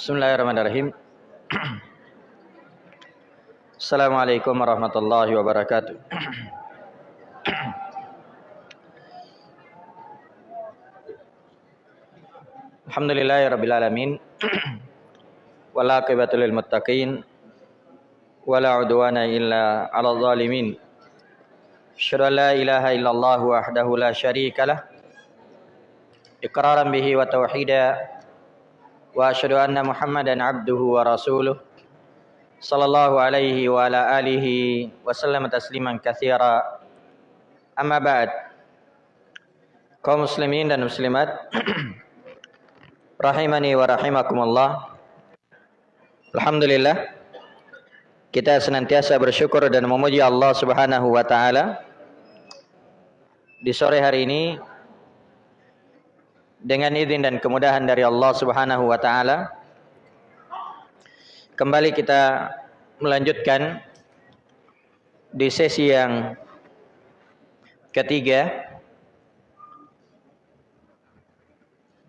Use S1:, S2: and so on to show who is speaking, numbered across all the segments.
S1: بسم الله الرحمن الرحيم السلام عليكم ورحمة الله وبركاته الحمد لله رب العالمين ولا قبة للمتقين ولا عدوان إلا على الظالمين شر لا إله إلا الله وحده لا شريك له إقرارا به وتوحيدا واشهد ان محمدا عبده ورسوله صلى الله عليه وعلى اله وسلم تسليما كثيرا اما بعد kaum muslimin dan muslimat rahimani wa rahimakumullah Alhamdulillah kita senantiasa bersyukur dan memuji Allah Subhanahu wa taala di sore hari ini dengan izin dan kemudahan dari Allah Subhanahu wa taala kembali kita melanjutkan di sesi yang ketiga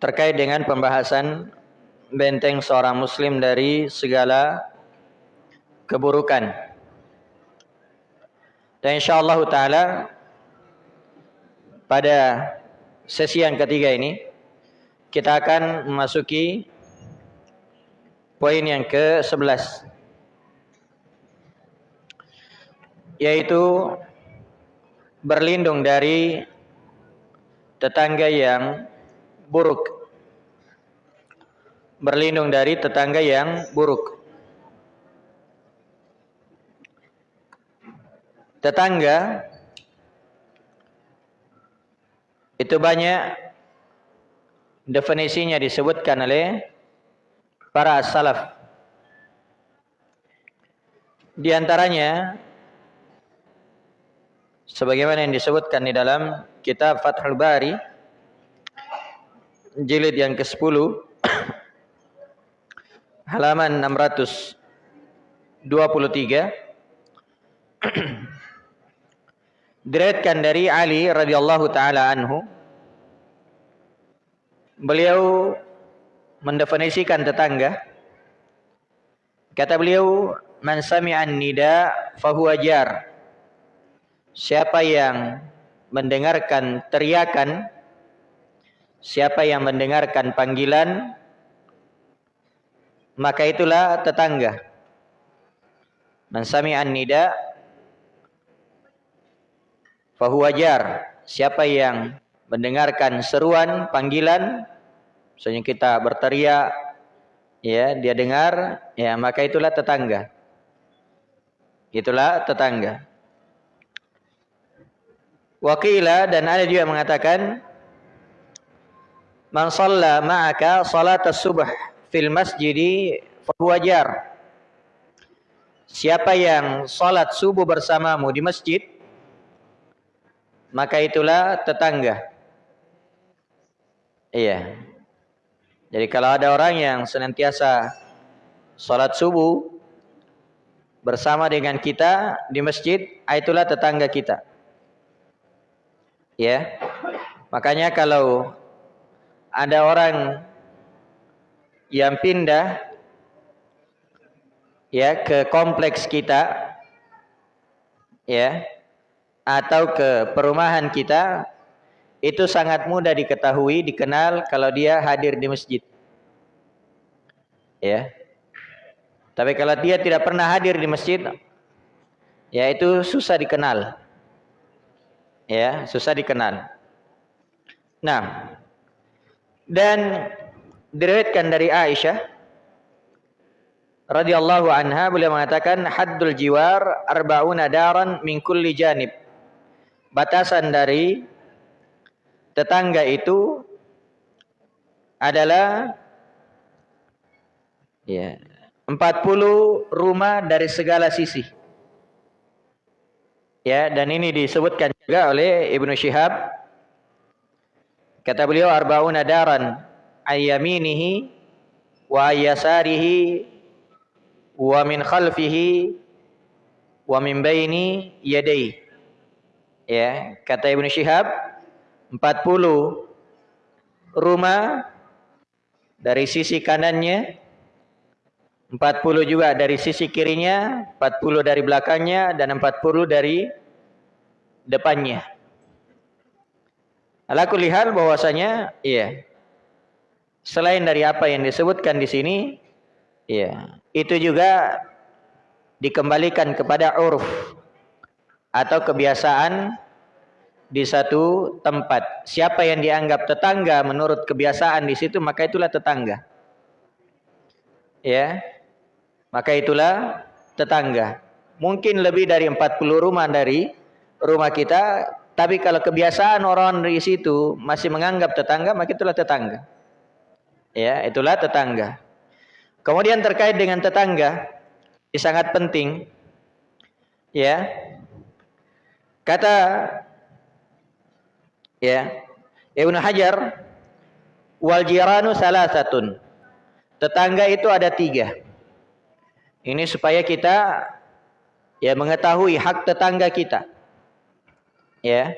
S1: terkait dengan pembahasan benteng seorang muslim dari segala keburukan. Dan insyaallah taala pada sesi yang ketiga ini kita akan memasuki poin yang ke-11 yaitu berlindung dari tetangga yang buruk. Berlindung dari tetangga yang buruk. Tetangga itu banyak definisinya disebutkan oleh para salaf. Di antaranya sebagaimana yang disebutkan di dalam kitab Fathul Bari jilid yang ke-10 halaman 623 diriwayatkan dari Ali radhiyallahu taala anhu beliau mendefinisikan tetangga. Kata beliau, "Man sami'an nida fahuwa jar." Siapa yang mendengarkan teriakan, siapa yang mendengarkan panggilan, maka itulah tetangga. Man sami'an nida fahuwa jar. Siapa yang mendengarkan seruan panggilan misalnya kita berteriak ya dia dengar ya maka itulah tetangga. Itulah tetangga. Wakila dan ada juga mengatakan Man shalla ma'aka salat subh fil masjidi fahuwajar Siapa yang salat subuh bersamamu di masjid maka itulah tetangga. Iya. Jadi kalau ada orang yang senantiasa sholat subuh bersama dengan kita di masjid, ah, itulah tetangga kita. Ya. Makanya kalau ada orang yang pindah ya ke kompleks kita ya atau ke perumahan kita itu sangat mudah diketahui, dikenal kalau dia hadir di masjid. Ya. Tapi kalau dia tidak pernah hadir di masjid, ya itu susah dikenal. Ya, susah dikenal. Nah, dan diriwayatkan dari Aisyah radhiyallahu anha beliau mengatakan haddul jiwar arbauna daran min kulli janib. Batasan dari tetangga itu adalah ya 40 rumah dari segala sisi. Ya, dan ini disebutkan juga oleh Ibnu Syihab. Kata beliau arbauna daran ayyaminihi wa ayyasarihi wa min khalfihi wa min baini yadayhi. Ya, kata Ibnu Syihab 40 rumah dari sisi kanannya 40 juga dari sisi kirinya, 40 dari belakangnya dan 40 dari depannya. Alaku lihat bahwasanya iya. Selain dari apa yang disebutkan di sini, iya, itu juga dikembalikan kepada uruf atau kebiasaan di satu tempat. Siapa yang dianggap tetangga menurut kebiasaan di situ, maka itulah tetangga. Ya. Maka itulah tetangga. Mungkin lebih dari 40 rumah dari rumah kita, tapi kalau kebiasaan orang di situ masih menganggap tetangga, maka itulah tetangga. Ya, itulah tetangga. Kemudian terkait dengan tetangga, ini sangat penting. Ya. Kata ya. Ibnu Hajar wal jiranu salasatun. Tetangga itu ada tiga. Ini supaya kita ya mengetahui hak tetangga kita. Ya.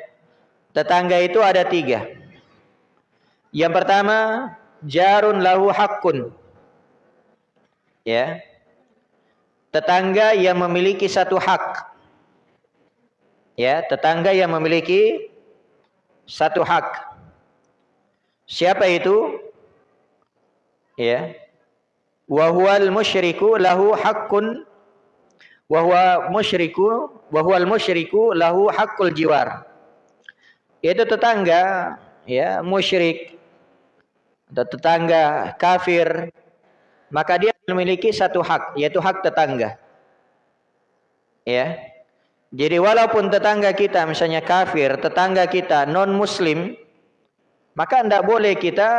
S1: Tetangga itu ada tiga. Yang pertama jarun lahu hakun ya. Tetangga yang memiliki satu hak. Ya tetangga yang memiliki satu hak. Siapa itu? Ya. Wa huwal musyriku lahu haqqun wa huwa musyriku wa huwal musyriku lahu haqqul jiwar. Itu tetangga ya musyrik atau tetangga kafir maka dia memiliki satu hak yaitu hak tetangga. Ya. Jadi walaupun tetangga kita misalnya kafir, tetangga kita non muslim, maka tidak boleh kita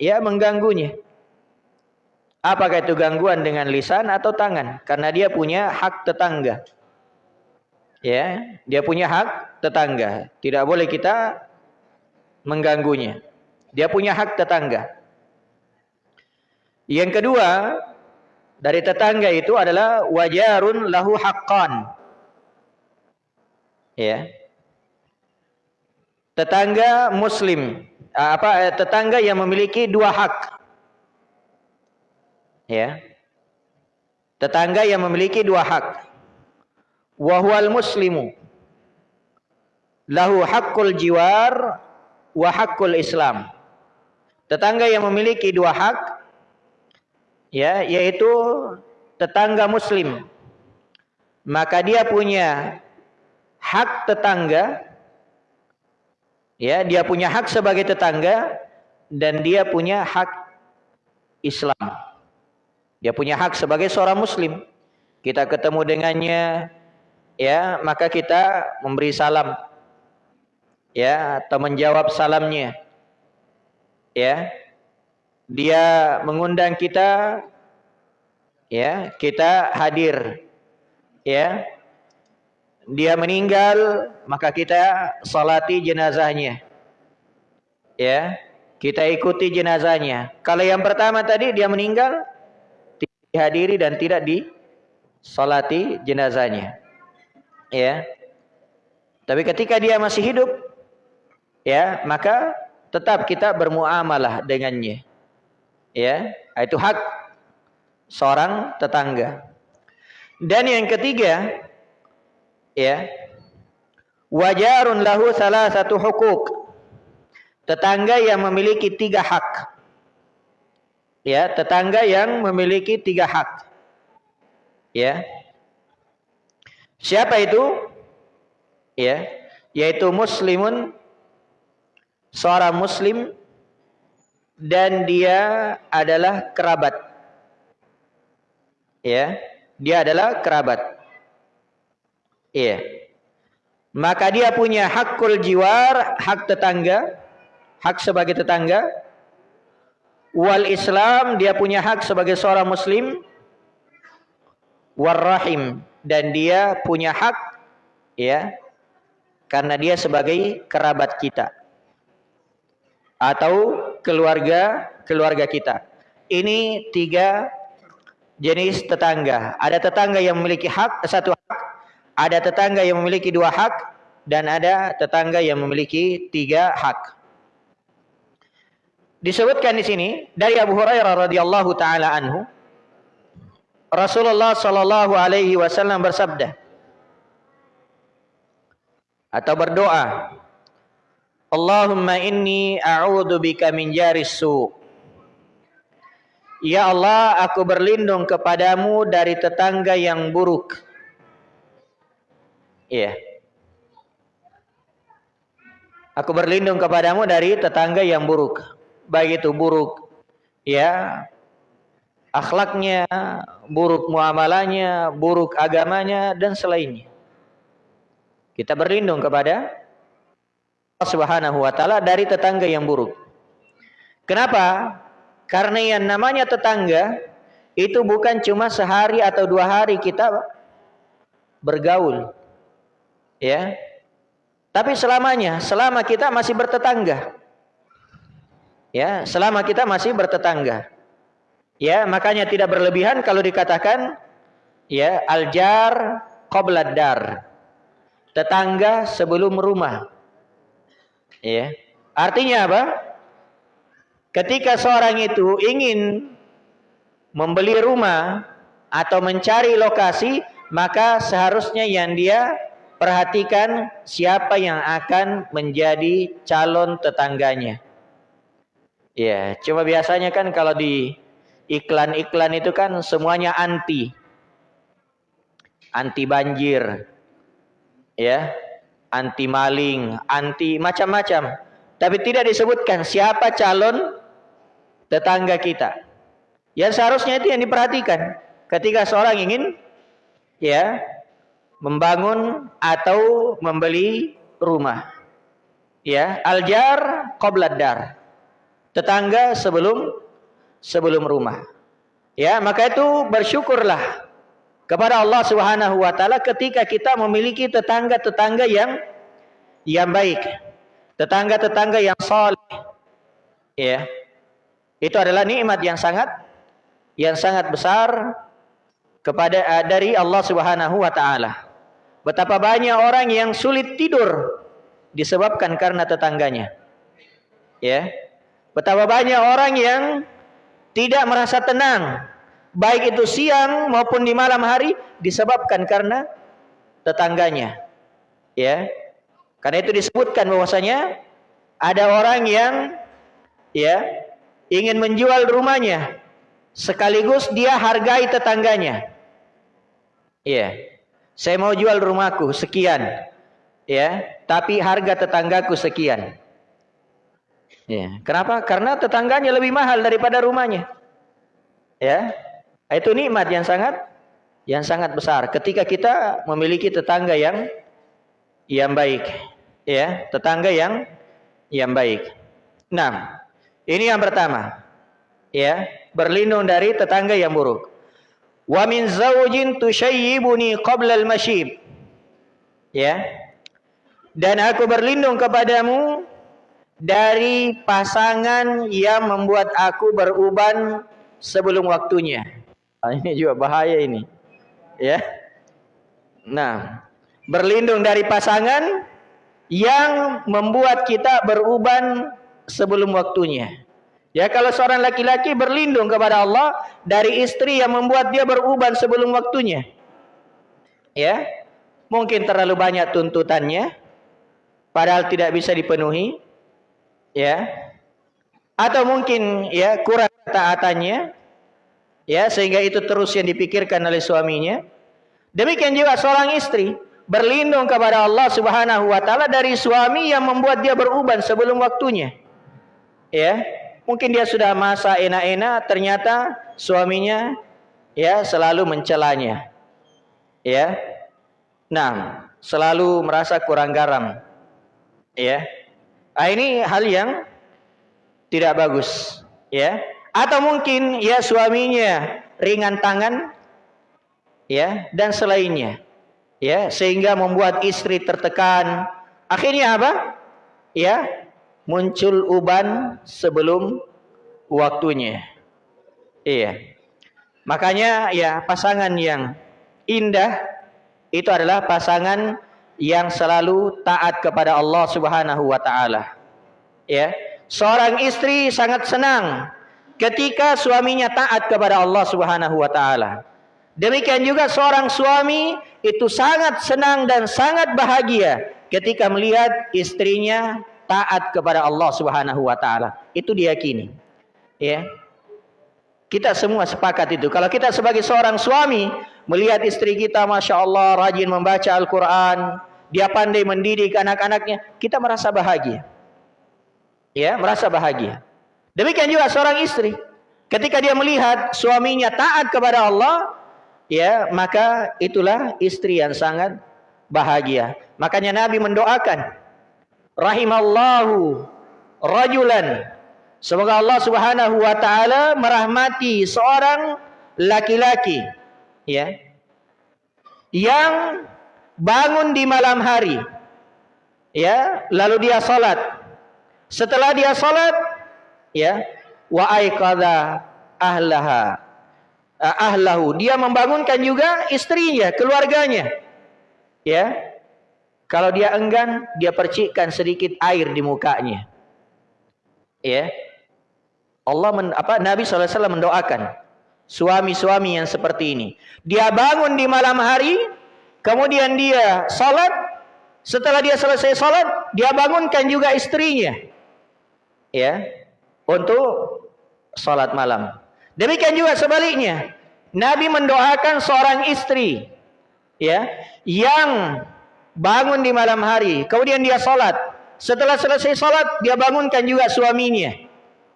S1: ya mengganggunya. Apakah itu gangguan dengan lisan atau tangan? Karena dia punya hak tetangga. Ya, dia punya hak tetangga. Tidak boleh kita mengganggunya. Dia punya hak tetangga. Yang kedua, dari tetangga itu adalah wajarun lahu haqqan ya. Tetangga muslim. Apa eh, tetangga yang memiliki dua hak. Ya. Tetangga yang memiliki dua hak. Wahwal muslimu. Lahu hakul jiwar wa hakul islam. Tetangga yang memiliki dua hak ya yaitu tetangga muslim. Maka dia punya hak tetangga ya dia punya hak sebagai tetangga dan dia punya hak Islam. Dia punya hak sebagai seorang muslim. Kita ketemu dengannya ya maka kita memberi salam ya atau menjawab salamnya ya. Dia mengundang kita ya kita hadir ya dia meninggal maka kita salati jenazahnya. Ya kita ikuti jenazahnya. Kalau yang pertama tadi dia meninggal dihadiri dan tidak di salati jenazahnya. Ya. Tapi ketika dia masih hidup ya maka tetap kita bermuamalah dengannya. Ya itu hak seorang tetangga. Dan yang ketiga ya. Wajarun lahu salah satu hukuk. Tetangga yang memiliki tiga hak. Ya tetangga yang memiliki tiga hak. Ya. Siapa itu? Ya yaitu muslimun seorang muslim dan dia adalah kerabat. Ya dia adalah kerabat Iya. Maka dia punya hakul jiwar, hak tetangga, hak sebagai tetangga. Wal Islam, dia punya hak sebagai seorang muslim. Warrahim dan dia punya hak ya karena dia sebagai kerabat kita atau keluarga keluarga kita. Ini tiga jenis tetangga. Ada tetangga yang memiliki hak satu hak ada tetangga yang memiliki dua hak dan ada tetangga yang memiliki tiga hak. Disebutkan di sini dari Abu Hurairah radhiyallahu taala anhu Rasulullah Shallallahu Alaihi Wasallam bersabda atau berdoa, Allahumma inni a'udhu bika min jaris su. Ya Allah, aku berlindung kepadamu dari tetangga yang buruk. Iya. Aku berlindung kepadamu dari tetangga yang buruk. Baik itu buruk ya akhlaknya, buruk muamalahnya, buruk agamanya dan selainnya. Kita berlindung kepada Allah Subhanahu wa taala dari tetangga yang buruk. Kenapa? Karena yang namanya tetangga itu bukan cuma sehari atau dua hari kita bergaul. Ya. Tapi selamanya, selama kita masih bertetangga. Ya, selama kita masih bertetangga. Ya, makanya tidak berlebihan kalau dikatakan ya aljar qoblad dar. Tetangga sebelum rumah. Ya. Artinya apa? Ketika seorang itu ingin membeli rumah atau mencari lokasi, maka seharusnya yang dia perhatikan siapa yang akan menjadi calon tetangganya. Ya, cuma biasanya kan kalau di iklan-iklan itu kan semuanya anti. Anti banjir. Ya. Anti maling, anti macam-macam. Tapi tidak disebutkan siapa calon tetangga kita. Yang seharusnya itu yang diperhatikan ketika seorang ingin ya membangun atau membeli rumah. Ya, aljar qobladar tetangga sebelum sebelum rumah. Ya, maka itu bersyukurlah kepada Allah Subhanahu wa taala ketika kita memiliki tetangga-tetangga yang yang baik. Tetangga-tetangga yang saleh. Ya. Itu adalah nikmat yang sangat yang sangat besar kepada uh, dari Allah Subhanahu wa taala. Betapa banyak orang yang sulit tidur disebabkan karena tetangganya. Ya. Betapa banyak orang yang tidak merasa tenang, baik itu siang maupun di malam hari disebabkan karena tetangganya. Ya. Karena itu disebutkan bahwasanya ada orang yang ya ingin menjual rumahnya sekaligus dia hargai tetangganya. Ya. Saya mau jual rumahku sekian. Ya, tapi harga tetanggaku sekian. Ya. Kenapa? Karena tetangganya lebih mahal daripada rumahnya. Ya. Itu nikmat yang sangat yang sangat besar ketika kita memiliki tetangga yang yang baik. Ya, tetangga yang yang baik. Nah, ini yang pertama. Ya, berlindung dari tetangga yang buruk. Wa min zawjin tushayyibuni qabla al-mashib. Ya. Dan aku berlindung kepadamu dari pasangan yang membuat aku beruban sebelum waktunya. Nah, ini juga bahaya ini. Ya. Nah, berlindung dari pasangan yang membuat kita beruban sebelum waktunya. Ya kalau seorang laki-laki berlindung kepada Allah dari istri yang membuat dia beruban sebelum waktunya. Ya. Mungkin terlalu banyak tuntutannya padahal tidak bisa dipenuhi ya atau mungkin ya kurang taatannya ya sehingga itu terus yang dipikirkan oleh suaminya demikian juga seorang istri berlindung kepada Allah Subhanahu wa taala dari suami yang membuat dia beruban sebelum waktunya ya mungkin dia sudah masa enak-enak ternyata suaminya ya selalu mencelanya. Ya. Nah selalu merasa kurang garam. Ya. Nah, ini hal yang tidak bagus, ya. Atau mungkin ya suaminya ringan tangan, ya, dan selainnya, ya, sehingga membuat istri tertekan. Akhirnya apa? Ya, muncul uban sebelum waktunya. Iya. Makanya ya pasangan yang indah itu adalah pasangan yang selalu taat kepada Allah Subhanahu wa taala. Ya. Seorang istri sangat senang ketika suaminya taat kepada Allah Subhanahu wa taala. Demikian juga seorang suami itu sangat senang dan sangat bahagia ketika melihat istrinya taat kepada Allah Subhanahu wa taala. Itu diyakini. Ya. Kita semua sepakat itu. Kalau kita sebagai seorang suami melihat istri kita Masya Allah rajin membaca Al-Quran, dia pandai mendidik anak-anaknya, kita merasa bahagia. Ya, merasa bahagia. Demikian juga seorang istri. Ketika dia melihat suaminya taat kepada Allah, ya maka itulah istri yang sangat bahagia. Makanya Nabi mendoakan rahimallahu rajulan semoga Allah Subhanahu wa taala merahmati seorang laki-laki ya yang bangun di malam hari ya lalu dia salat setelah dia salat ya wa aikadha ahlaha uh, ahlahu. Dia membangunkan juga istrinya, keluarganya. Ya. Kalau dia enggan, dia percikkan sedikit air di mukanya. Ya. Allah men, apa Nabi SAW mendoakan suami-suami yang seperti ini. Dia bangun di malam hari, kemudian dia salat. Setelah dia selesai salat, dia bangunkan juga istrinya. Ya. Untuk salat malam. Demikian juga sebaliknya. Nabi mendoakan seorang istri ya yang bangun di malam hari, kemudian dia salat. Setelah selesai salat, dia bangunkan juga suaminya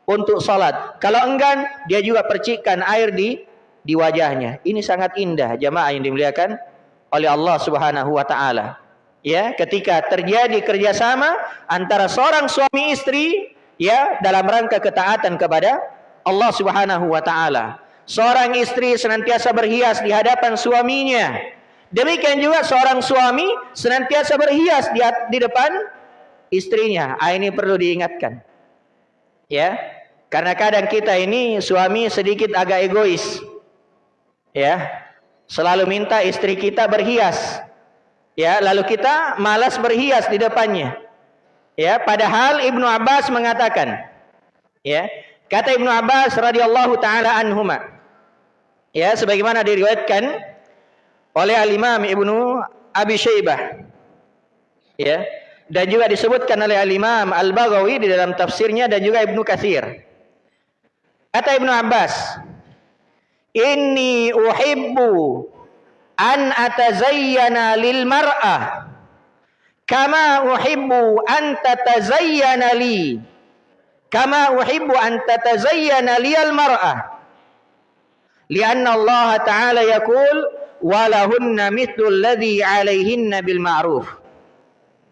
S1: untuk salat. Kalau enggan, dia juga percikkan air di di wajahnya. Ini sangat indah jamaah yang dimuliakan oleh Allah Subhanahu wa taala. Ya, ketika terjadi kerjasama antara seorang suami istri ya dalam rangka ketaatan kepada Allah Subhanahu wa taala. Seorang istri senantiasa berhias di hadapan suaminya. Demikian juga seorang suami senantiasa berhias di, di depan istrinya. Ah, ini perlu diingatkan. Ya. Karena kadang kita ini suami sedikit agak egois. Ya. Selalu minta istri kita berhias. Ya, lalu kita malas berhias di depannya. Ya, padahal Ibnu Abbas mengatakan, ya, Kata Ibnu Abbas radhiyallahu taala anhuma. Ya, sebagaimana diriwayatkan oleh Al-Imam Ibnu Abi Syaibah. Ya. Dan juga disebutkan oleh Al-Imam Al-Baghawi di dalam tafsirnya dan juga Ibnu Katsir. Kata Ibnu Abbas, "Inni uhibbu an atazayyana lil mar'ah kama uhibbu an tatazayyana li." kama uhibbu an tatazayyana liyal mar'ah lianna Allah ta'ala yaqul walahunna mithlu alladhi 'alaihinna bil ma'ruf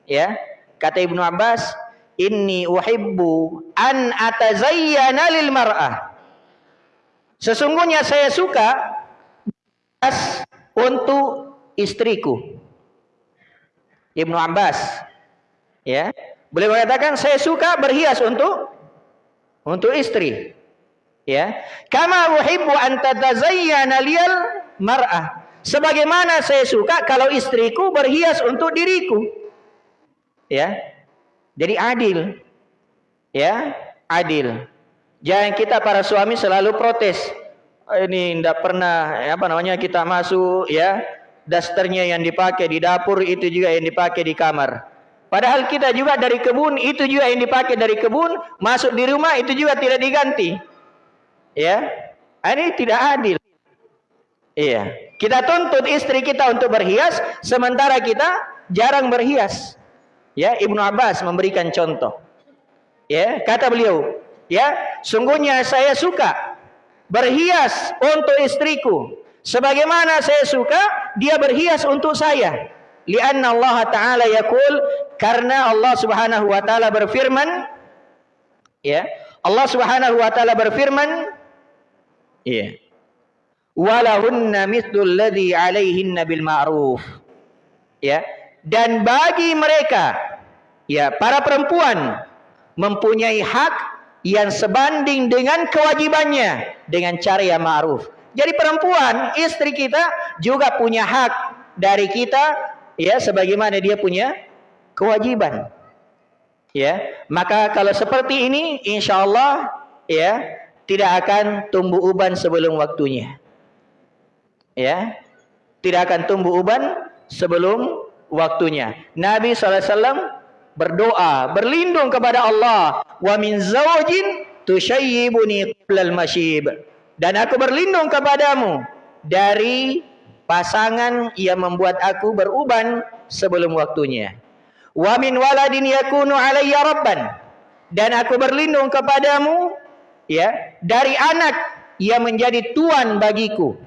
S1: ya kata Ibnu Abbas inni uhibbu an atazayyana lil mar'ah sesungguhnya saya suka untuk istriku Ibnu Abbas ya boleh mengatakan saya suka berhias untuk untuk istri. Ya. Kama uhibbu an tatazayyana liyal mar'ah. Sebagaimana saya suka kalau istriku berhias untuk diriku. Ya. Jadi adil. Ya, adil. Jangan kita para suami selalu protes. Oh, ini tidak pernah apa namanya kita masuk ya dasternya yang dipakai di dapur itu juga yang dipakai di kamar. Padahal kita juga dari kebun itu juga yang dipakai dari kebun masuk di rumah itu juga tidak diganti. Ya, ini tidak adil. Iya, kita tuntut istri kita untuk berhias sementara kita jarang berhias. Ya, Ibnu Abbas memberikan contoh. Ya, kata beliau, ya, sungguhnya saya suka berhias untuk istriku sebagaimana saya suka dia berhias untuk saya. Lianna Allah Ta'ala yakul karena Allah Subhanahu wa taala berfirman ya Allah Subhanahu wa taala berfirman ya walahunna mithlul ladzi 'alaihinna bil ma'ruf ya dan bagi mereka ya para perempuan mempunyai hak yang sebanding dengan kewajibannya dengan cara yang ma'ruf jadi perempuan istri kita juga punya hak dari kita ya sebagaimana dia punya kewajiban. Ya, maka kalau seperti ini insyaallah ya tidak akan tumbuh uban sebelum waktunya. Ya. Tidak akan tumbuh uban sebelum waktunya. Nabi SAW berdoa, berlindung kepada Allah. Wa min zawjin tushayyibuni qablal masyib. Dan aku berlindung kepadamu dari pasangan yang membuat aku beruban sebelum waktunya. Wa min waladin yakunu alayya rabban. Dan aku berlindung kepadamu ya dari anak yang menjadi tuan bagiku.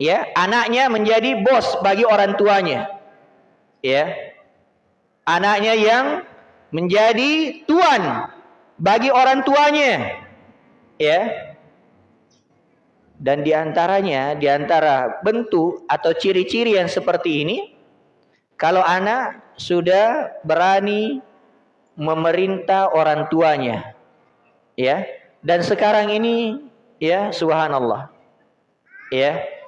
S1: Ya, anaknya menjadi bos bagi orang tuanya. Ya. Anaknya yang menjadi tuan bagi orang tuanya. Ya. Dan di antaranya, di antara bentuk atau ciri-ciri yang seperti ini, kalau anak sudah berani memerintah orang tuanya, ya. Dan sekarang ini, ya, subhanallah, ya,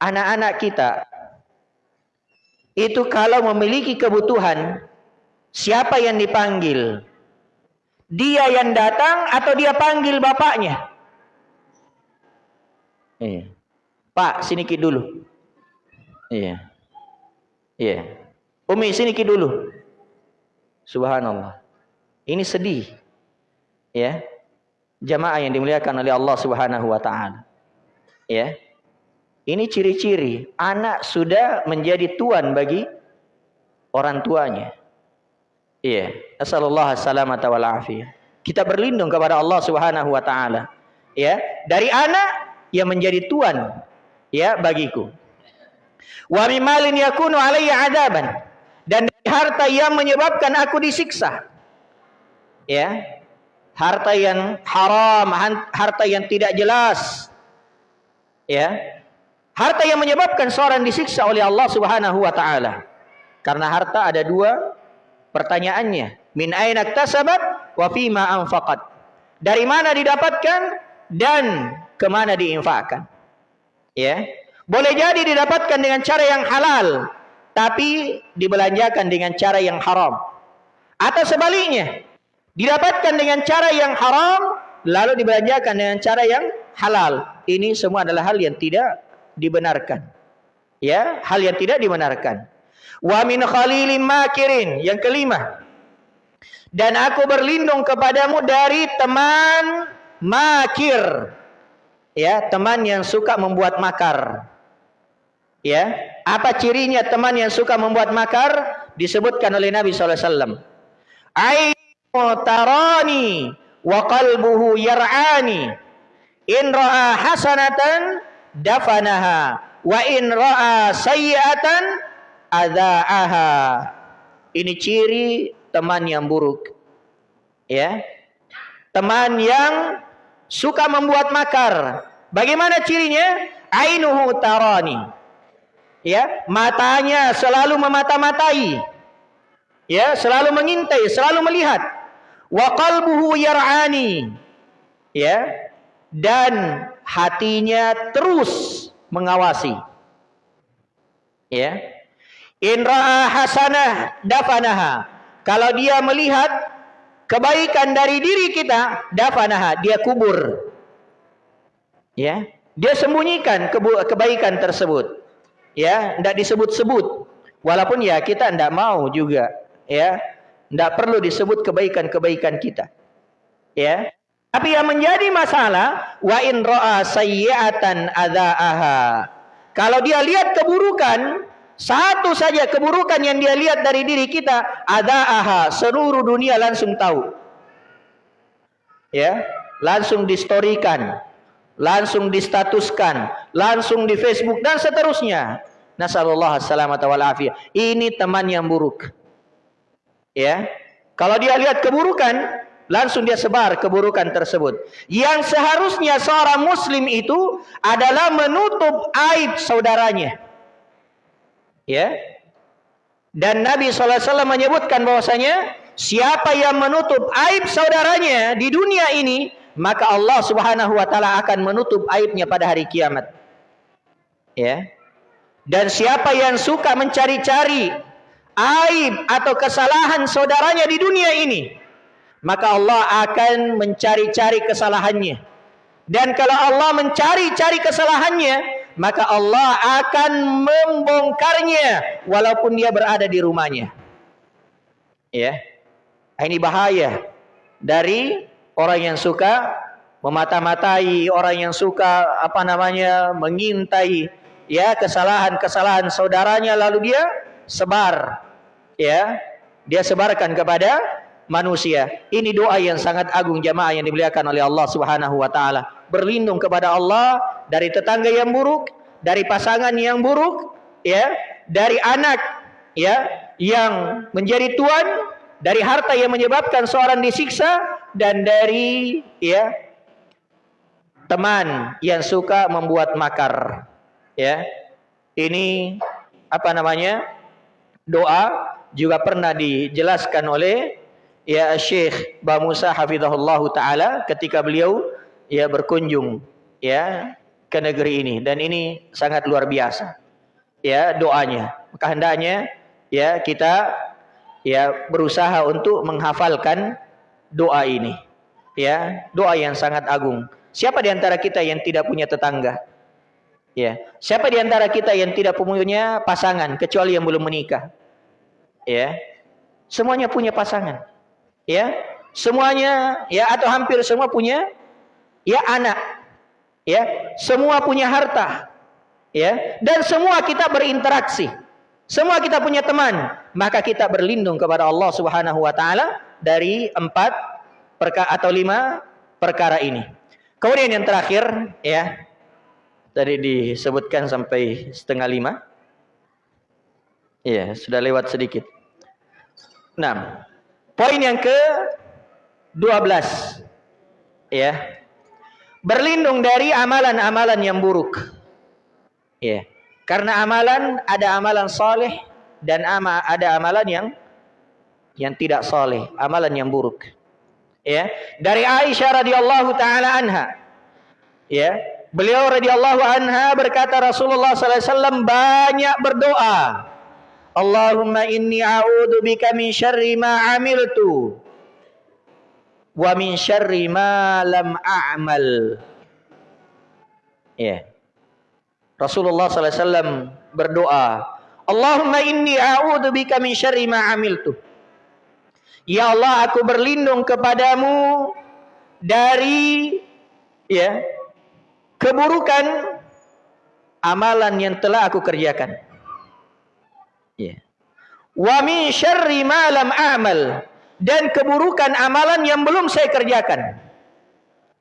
S1: anak-anak kita itu kalau memiliki kebutuhan, siapa yang dipanggil? Dia yang datang atau dia panggil bapaknya? Iya. Pak, sini ki dulu. Iya. Iya. Umi, sini ki dulu. Subhanallah. Ini sedih. Ya. Jamaah yang dimuliakan oleh Allah Subhanahu wa taala. Ya. Ini ciri-ciri anak sudah menjadi tuan bagi orang tuanya. Iya, Assalamualaikum salamata wal afiyah. Kita berlindung kepada Allah Subhanahu wa taala. Ya, dari anak yang menjadi tuan ya bagiku. Wa mimalin yakunu alayya adaban dan dari harta yang menyebabkan aku disiksa. Ya. Harta yang haram, harta yang tidak jelas. Ya. Harta yang menyebabkan seorang disiksa oleh Allah Subhanahu wa taala. Karena harta ada dua Pertanyaannya, min aina iktasabat wa fima anfaqat? Dari mana didapatkan dan ke mana diinfakkan? Ya. Boleh jadi didapatkan dengan cara yang halal, tapi dibelanjakan dengan cara yang haram. Atau sebaliknya, didapatkan dengan cara yang haram, lalu dibelanjakan dengan cara yang halal. Ini semua adalah hal yang tidak dibenarkan. Ya, hal yang tidak dibenarkan. Wa min khalilim makirin. Yang kelima. Dan aku berlindung kepadamu dari teman makir. Ya, teman yang suka membuat makar. Ya, apa cirinya teman yang suka membuat makar? Disebutkan oleh Nabi SAW. Ainu tarani wa qalbuhu yar'ani. In ra'a hasanatan dafanaha wa in ra'a sayyi'atan adzaaha. Ini ciri teman yang buruk. Ya. Teman yang suka membuat makar. Bagaimana cirinya? Ainuhu tarani. Ya, matanya selalu memata-matai. Ya, selalu mengintai, selalu melihat. Wa qalbuhu yar'ani. Ya. Dan hatinya terus mengawasi. Ya. In ra'a hasanah dafanaha. Kalau dia melihat kebaikan dari diri kita, dafanaha, dia kubur. Ya, dia sembunyikan kebaikan tersebut. Ya, tidak disebut-sebut. Walaupun ya kita tidak mau juga, ya. Tidak perlu disebut kebaikan-kebaikan kita. Ya. Tapi yang menjadi masalah wa in ra'a sayyi'atan adzaaha. Kalau dia lihat keburukan, satu saja keburukan yang dia lihat dari diri kita, ada aha, seluruh dunia langsung tahu. Ya, langsung distorikan, langsung distatuskan, langsung di Facebook dan seterusnya. Nasallallahu salamata wal afiyah. Ini teman yang buruk. Ya. Kalau dia lihat keburukan, langsung dia sebar keburukan tersebut. Yang seharusnya seorang muslim itu adalah menutup aib saudaranya. Ya. Dan Nabi SAW menyebutkan bahwasanya siapa yang menutup aib saudaranya di dunia ini, maka Allah Subhanahu wa taala akan menutup aibnya pada hari kiamat. Ya. Dan siapa yang suka mencari-cari aib atau kesalahan saudaranya di dunia ini, maka Allah akan mencari-cari kesalahannya Dan kalau Allah mencari-cari kesalahannya, maka Allah akan membongkarnya walaupun dia berada di rumahnya. Ya. Ini bahaya dari orang yang suka memata-matai, orang yang suka apa namanya mengintai ya kesalahan-kesalahan saudaranya lalu dia sebar ya dia sebarkan kepada manusia. Ini doa yang sangat agung jamaah yang dimuliakan oleh Allah Subhanahu wa taala. Berlindung kepada Allah dari tetangga yang buruk, dari pasangan yang buruk, ya, dari anak ya yang menjadi tuan, dari harta yang menyebabkan seorang disiksa dan dari ya teman yang suka membuat makar. Ya. Ini apa namanya? Doa juga pernah dijelaskan oleh ya Syekh Ba Musa hafizahullah taala ketika beliau ya berkunjung ya ke negeri ini. Dan ini sangat luar biasa ya doanya. Maka hendaknya ya kita ya berusaha untuk menghafalkan doa ini ya doa yang sangat agung. Siapa di antara kita yang tidak punya tetangga? Ya siapa di antara kita yang tidak punya pasangan kecuali yang belum menikah? Ya semuanya punya pasangan ya semuanya ya atau hampir semua punya ya anak. Ya semua punya harta. Ya dan semua kita berinteraksi. Semua kita punya teman. Maka kita berlindung kepada Allah Subhanahu wa taala dari empat perkara atau lima perkara ini. Kemudian yang terakhir ya tadi disebutkan sampai setengah lima. Iya, sudah lewat sedikit. Nah, poin yang ke 12 ya. Berlindung dari amalan-amalan yang buruk. Ya. Karena amalan ada amalan soleh dan ama, ada amalan yang yang tidak soleh, amalan yang buruk. Ya, dari Aisyah radhiyallahu taala anha. Ya, beliau radhiyallahu anha berkata Rasulullah sallallahu alaihi wasallam banyak berdoa Allahumma inni a'udhu bika min syarri ma amiltu wa min syarri ma lam a'mal. Ya. Rasulullah sallallahu alaihi wasallam berdoa, Allahumma inni a'udhu bika min syarri ma amiltu. Ya Allah, aku berlindung kepadamu dari ya keburukan amalan yang telah aku kerjakan. Wa min syarri ma lam a'mal dan keburukan amalan yang belum saya kerjakan.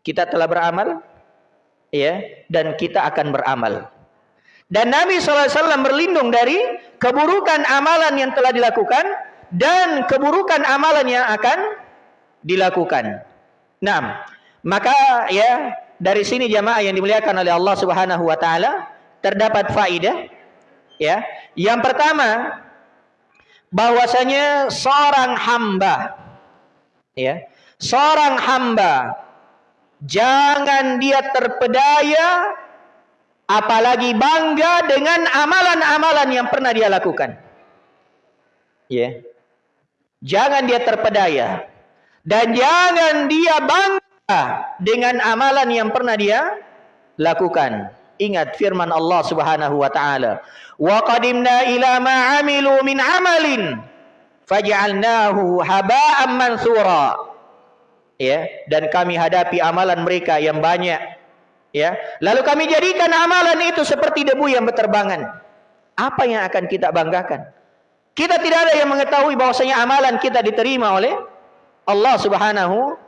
S1: Kita telah beramal ya dan kita akan beramal. Dan Nabi SAW berlindung dari keburukan amalan yang telah dilakukan dan keburukan amalan yang akan dilakukan. Nah, maka ya dari sini jamaah yang dimuliakan oleh Allah Subhanahu wa taala terdapat faidah ya. Yang pertama bahwasanya seorang hamba ya, seorang hamba jangan dia terpedaya apalagi bangga dengan amalan-amalan yang pernah dia lakukan. Ya. Jangan dia terpedaya dan jangan dia bangga dengan amalan yang pernah dia lakukan. Ingat firman Allah Subhanahu wa taala, "Wa qadimna ila ma 'amilu min 'amalin faj'alnahu haba'an mansura." Ya, dan kami hadapi amalan mereka yang banyak. Ya, lalu kami jadikan amalan itu seperti debu yang berterbangan. Apa yang akan kita banggakan? Kita tidak ada yang mengetahui bahwasanya amalan kita diterima oleh Allah Subhanahu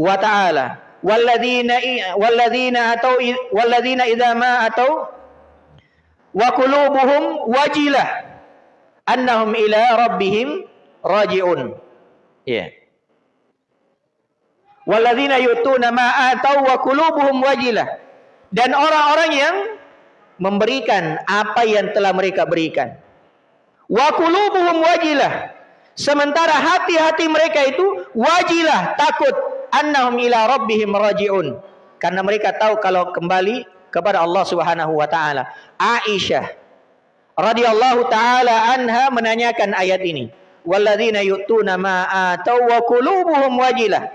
S1: wa taala. walladzina walladzina atau walladzina idza ma atau wa qulubuhum wajilah. Annahum ila rabbihim rajiun. Ya walladzina yutuna ma atau wa qulubuhum wajilah. Dan orang-orang yang memberikan apa yang telah mereka berikan. Wa qulubuhum wajilah. Sementara hati-hati mereka itu wajilah takut. Annahum ila rabbihim rajiun. Karena mereka tahu kalau kembali kepada Allah Subhanahu wa taala. Aisyah radhiyallahu taala anha menanyakan ayat ini. Walladzina yu'tuna ma atau wa qulubuhum wajilah.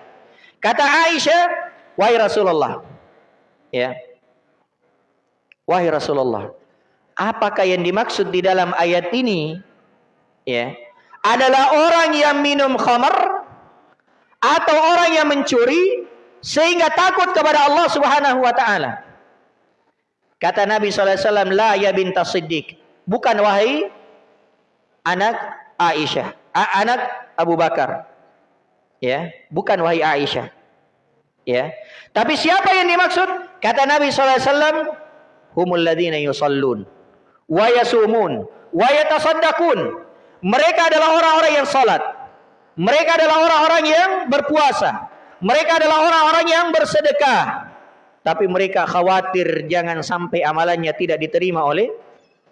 S1: Kata Aisyah, "Wahai Rasulullah, Ya. Wahai Rasulullah, apakah yang dimaksud di dalam ayat ini? Ya. Adalah orang yang minum khamar atau orang yang mencuri sehingga takut kepada Allah Subhanahu wa taala. Kata Nabi SAW, La ya binta siddiq. Bukan wahai anak Aisyah. Anak Abu Bakar. Ya, bukan wahai Aisyah. Ya. Tapi siapa yang dimaksud? Kata Nabi SAW, Humul ladhina yusallun. Wa yasumun. Wa yatasaddaqun. Mereka adalah orang-orang yang salat. Mereka adalah orang-orang yang berpuasa. Mereka adalah orang-orang yang bersedekah tapi mereka khawatir jangan sampai amalannya tidak diterima oleh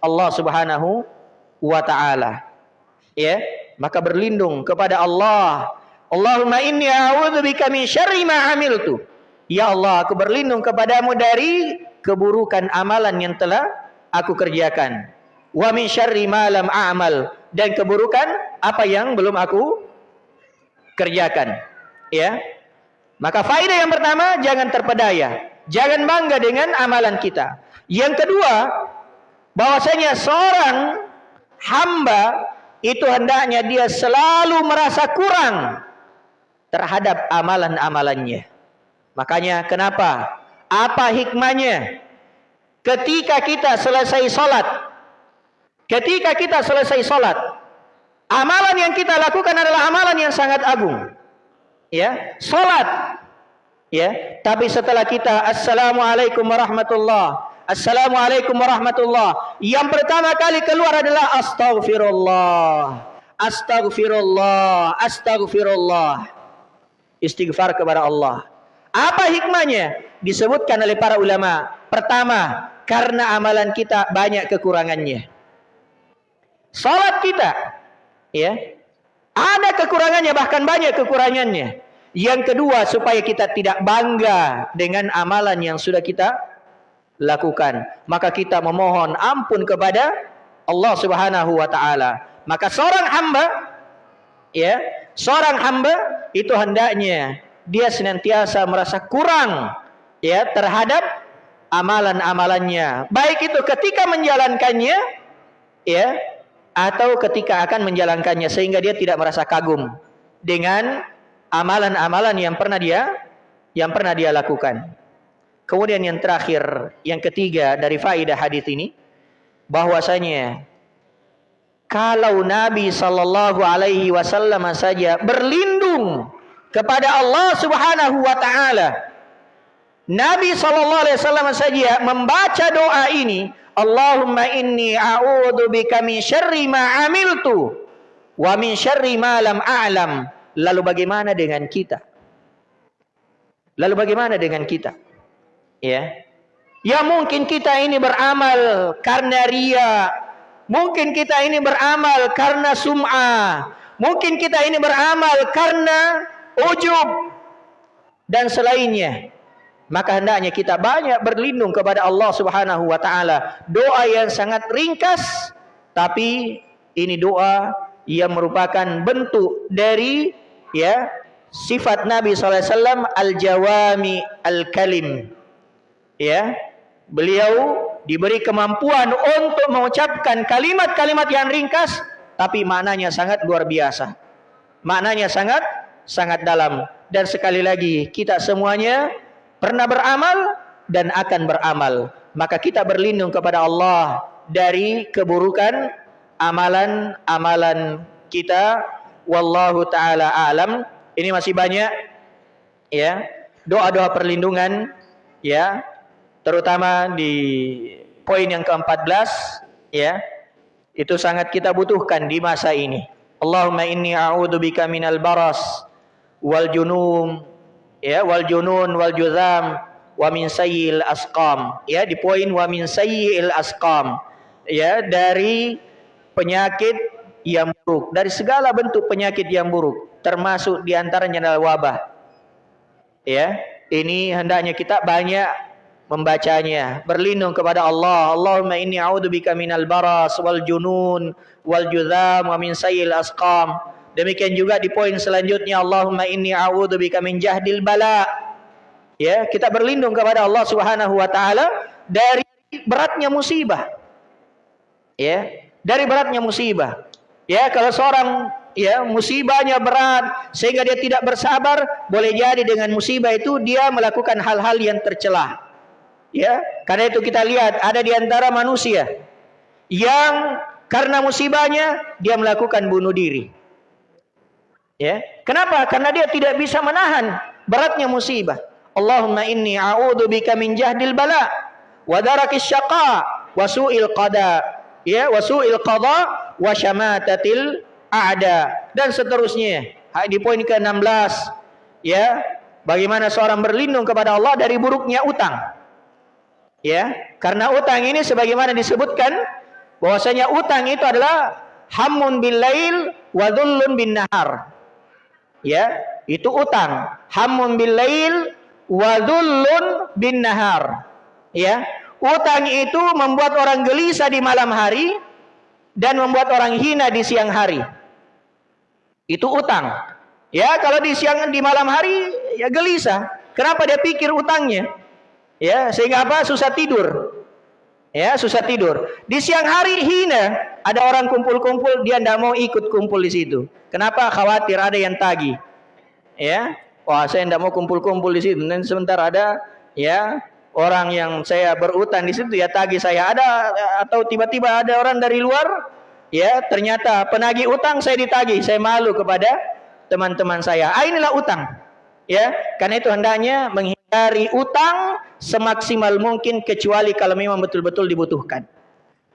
S1: Allah Subhanahu wa taala. Ya, maka berlindung kepada Allah. Allahumma inni a'udzubika min syarri ma amiltu. Ya Allah, aku berlindung kepadamu dari keburukan amalan yang telah aku kerjakan. Wa min syarri ma lam a'mal dan keburukan apa yang belum aku kerjakan. Ya. Maka faedah yang pertama jangan terpedaya. Jangan bangga dengan amalan kita. Yang kedua, bahwasanya seorang hamba itu hendaknya dia selalu merasa kurang terhadap amalan-amalannya. Makanya kenapa? Apa hikmahnya? Ketika kita selesai salat, ketika kita selesai salat, amalan yang kita lakukan adalah amalan yang sangat agung. Ya, salat Ya, tapi setelah kita assalamualaikum warahmatullah, assalamualaikum warahmatullah, yang pertama kali keluar adalah astaghfirullah, astaghfirullah, astaghfirullah. Istighfar kepada Allah. Apa hikmahnya? Disebutkan oleh para ulama. Pertama, karena amalan kita banyak kekurangannya. Salat kita, ya, ada kekurangannya bahkan banyak kekurangannya. Yang kedua supaya kita tidak bangga dengan amalan yang sudah kita lakukan. Maka kita memohon ampun kepada Allah Subhanahu wa taala. Maka seorang hamba ya, seorang hamba itu hendaknya dia senantiasa merasa kurang ya terhadap amalan-amalannya. Baik itu ketika menjalankannya ya atau ketika akan menjalankannya sehingga dia tidak merasa kagum dengan amalan-amalan yang pernah dia yang pernah dia lakukan. Kemudian yang terakhir, yang ketiga dari faidah hadis ini bahwasanya kalau Nabi sallallahu alaihi wasallam saja berlindung kepada Allah Subhanahu wa taala Nabi sallallahu alaihi wasallam saja membaca doa ini Allahumma inni a'udzu bika min syarri ma amiltu wa min syarri ma lam a'lam Lalu bagaimana dengan kita? Lalu bagaimana dengan kita? Ya. Ya mungkin kita ini beramal karena ria. Mungkin kita ini beramal karena sum'ah. Mungkin kita ini beramal karena ujub dan selainnya. Maka hendaknya kita banyak berlindung kepada Allah Subhanahu wa taala. Doa yang sangat ringkas tapi ini doa yang merupakan bentuk dari ya sifat Nabi SAW al-jawami al-kalim. Ya beliau diberi kemampuan untuk mengucapkan kalimat-kalimat yang ringkas tapi maknanya sangat luar biasa. Maknanya sangat sangat dalam. Dan sekali lagi kita semuanya pernah beramal dan akan beramal. Maka kita berlindung kepada Allah dari keburukan amalan-amalan kita wallahu taala alam. Ini masih banyak ya, doa-doa perlindungan ya, terutama di poin yang ke-14 ya. Itu sangat kita butuhkan di masa ini. Allahumma inni a'udzubika minal baras wal junum ya wal junun wal juzam wa min sayyil asqam ya di poin wa min sayyil asqam ya dari penyakit yang buruk, dari segala bentuk penyakit yang buruk, termasuk di antaranya adalah wabah. Ya, ini hendaknya kita banyak membacanya, berlindung kepada Allah. Allahumma inni a'udzubika minal baras wal junun wal juzam wa min sayyil asqam. Demikian juga di poin selanjutnya Allahumma inni a'udzubika min jahdil bala Ya, kita berlindung kepada Allah Subhanahu wa taala dari beratnya musibah. Ya, dari beratnya musibah. Ya, kalau seorang ya musibahnya berat sehingga dia tidak bersabar, boleh jadi dengan musibah itu dia melakukan hal-hal yang tercela. Ya, karena itu kita lihat ada di antara manusia yang karena musibahnya dia melakukan bunuh diri. Ya, kenapa? Karena dia tidak bisa menahan beratnya musibah. Allahumma inni a'udzu bika min jahdil bala wa darakis syaqa wa su'il qada ya wa su'il qada wa syamatatil a'da dan seterusnya. Di poin ke-16 ya, bagaimana seorang berlindung kepada Allah dari buruknya utang. Ya, karena utang ini sebagaimana disebutkan bahwasanya utang itu adalah hamun bil lail wa dhullun bin nahar. Ya, itu utang. Hamun bil lail wadhullun bin nahar. Ya, utang itu membuat orang gelisah di malam hari dan membuat orang hina di siang hari. Itu utang. Ya, kalau di siang di malam hari ya gelisah. Kenapa dia pikir utangnya? Ya, sehingga apa? Susah tidur. Ya, susah tidur. Di siang hari hina, ada orang kumpul-kumpul, dia tidak mau ikut kumpul di situ. Kenapa? Khawatir ada yang tagih. Ya, wah saya tidak mau kumpul-kumpul di situ. Dan sebentar ada ya orang yang saya berutang di situ ya tagih saya. Ada atau tiba-tiba ada orang dari luar ya ternyata penagih utang saya ditagih. Saya malu kepada teman-teman saya. Ah, inilah utang ya. Karena itu hendaknya menghindari utang semaksimal mungkin kecuali kalau memang betul-betul dibutuhkan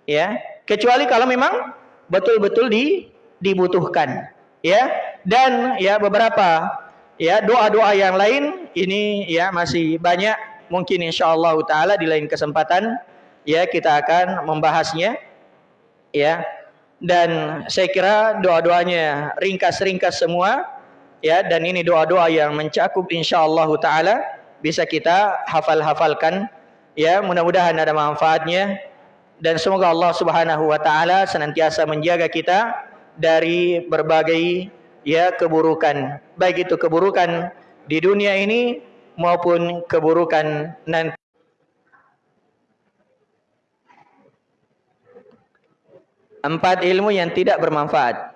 S1: ya. Kecuali kalau memang betul-betul di, dibutuhkan ya. Dan ya beberapa ya doa-doa yang lain ini ya masih banyak mungkin insyaallah taala di lain kesempatan ya kita akan membahasnya ya. Dan saya kira doa-doanya ringkas-ringkas semua ya. Dan ini doa-doa yang mencakup insyaallah taala bisa kita hafal-hafalkan ya. Mudah-mudahan ada manfaatnya. Dan semoga Allah Subhanahu wa taala senantiasa menjaga kita dari berbagai ya keburukan. Baik itu keburukan di dunia ini maupun keburukan nanti. Empat ilmu yang tidak bermanfaat.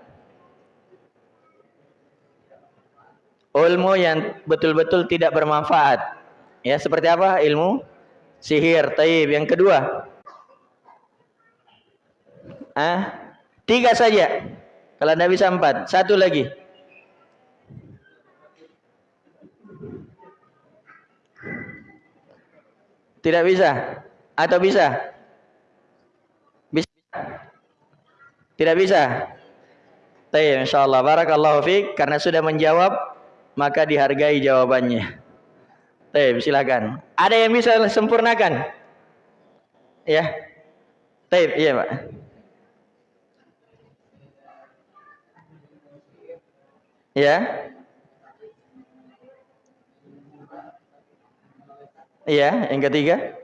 S1: Ilmu yang betul-betul tidak bermanfaat. Ya seperti apa ilmu? Sihir taib. Yang kedua. Ah tiga saja. Kalau tidak bisa empat, satu lagi. Tidak bisa atau bisa? Bisa. Tidak bisa. Baik, insyaallah barakallahu fiik karena sudah menjawab maka dihargai jawabannya. Baik, silakan. Ada yang bisa sempurnakan? Ya. Baik, iya, Pak. Ya. Iya, yang ketiga.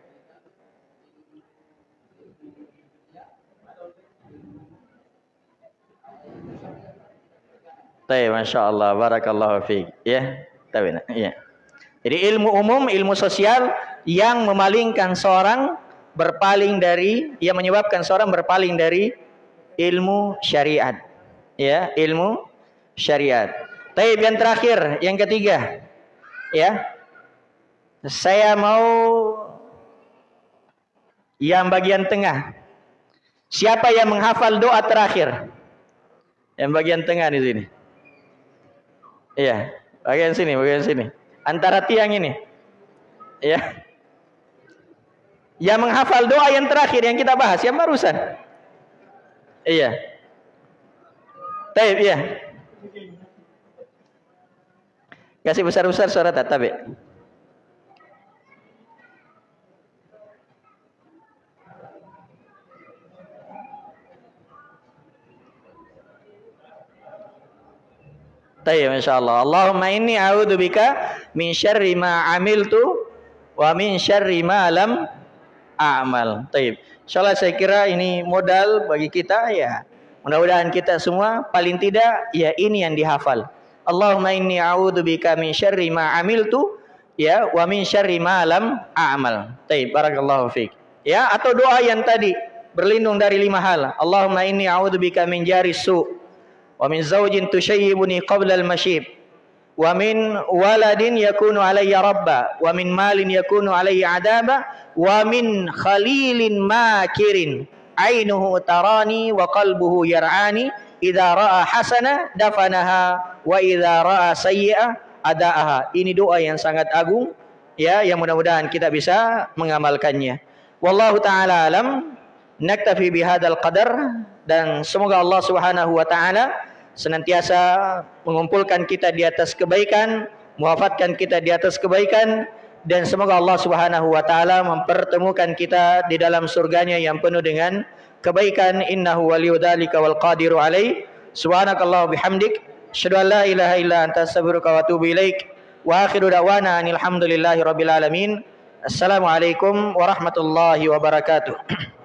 S1: Baik, Masya Allah, Barakallahu fiqh. Ya, tapi ya. Jadi ilmu umum, ilmu sosial yang memalingkan seorang berpaling dari, yang menyebabkan seorang berpaling dari ilmu syariat. Ya, ilmu syariat. Tapi yang terakhir, yang ketiga, ya, saya mau yang bagian tengah. Siapa yang menghafal doa terakhir? Yang bagian tengah di sini. Iya, bagian sini, bagian sini. Antara tiang ini. Ya. Yang menghafal doa yang terakhir yang kita bahas, yang barusan. Iya. Taib, iya. Kasih besar-besar suara tatabe. Tayyib insyaallah. Allahumma inni a'udzubika min syarri ma amiltu wa min syarri ma lam a'mal. Tayyib. Insyaallah saya kira ini modal bagi kita ya. Mudah-mudahan kita semua paling tidak ya ini yang dihafal. Allahumma inni a'udzubika min syarri ma amiltu ya wa min syarri ma lam a'mal. Baik, barakallahu fiik. Ya, atau doa yang tadi berlindung dari lima hal. Allahumma inni a'udzubika min jari su wa min zawjin tushayyibuni qabla al-mashib wa min waladin yakunu alayya rabba wa min malin yakunu alayya adaba wa min khalilin makirin ainuhu tarani wa qalbuhu yar'ani idza ra'a hasana dafanaha wa idza ra'a sayyi'ah adaaha. Ini doa yang sangat agung ya yang mudah-mudahan kita bisa mengamalkannya. Wallahu taala alam. Naktafi bihadzal qadar dan semoga Allah Subhanahu wa taala senantiasa mengumpulkan kita di atas kebaikan, mewafatkan kita di atas kebaikan dan semoga Allah Subhanahu wa taala mempertemukan kita di dalam surganya yang penuh dengan kebaikan innahu waliyudzalika wal qadiru alaih subhanakallah bihamdik Asyhadu la ilaha illa anta astaghfiruka wa atubu ilaik. Wa akhiru da'wana alhamdulillahi rabbil alamin. Assalamualaikum warahmatullahi wabarakatuh.